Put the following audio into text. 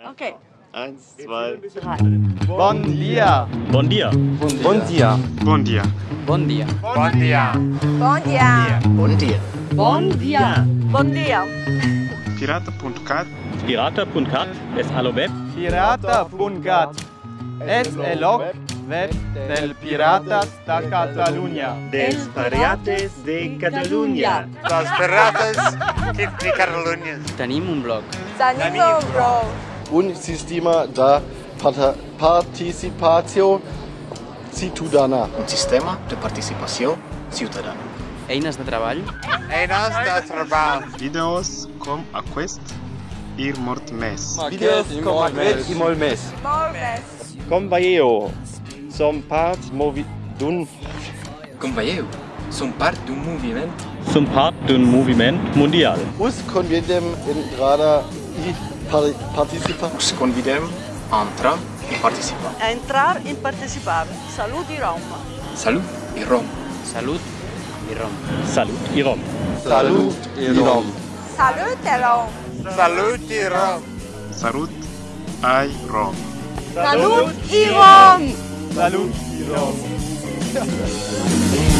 Okay. Eins, zwei. Bon dia. Bon dia. Bon dia. Bon dia. Bon dia. Bon dia. Bon dia. Bon dia. Bon dia. Pirata.cat Pirata.cat es allo web. Pirata.cat. Es el web del Piratas da Catalunya. Dels Pirates de Catalunya. Los pirates de Catalunya. Tenim un blog. Tenim un blog. Un sistema de participació ciutadana. un sistema de participació ciutadana. Eines de treball. Eines de treball. Videos com aquest ir mort mes. Videos com aquest i molt més. Molt més. Com veieu, som part movi d'un Com veieu, som part d'un moviment Zum Part d'un moviment mundial. Us convidem entrada i participare. Condividere, entra e participa. Entrar e partecipare. Salut i Rom. Salut i Rom. Salut i Rom. Salut i Rom. Salut i Rom. Salut i Rom. Salut i Rom. Salut ai Salut i Salut i Rom. Salut, i Salut, i Rom.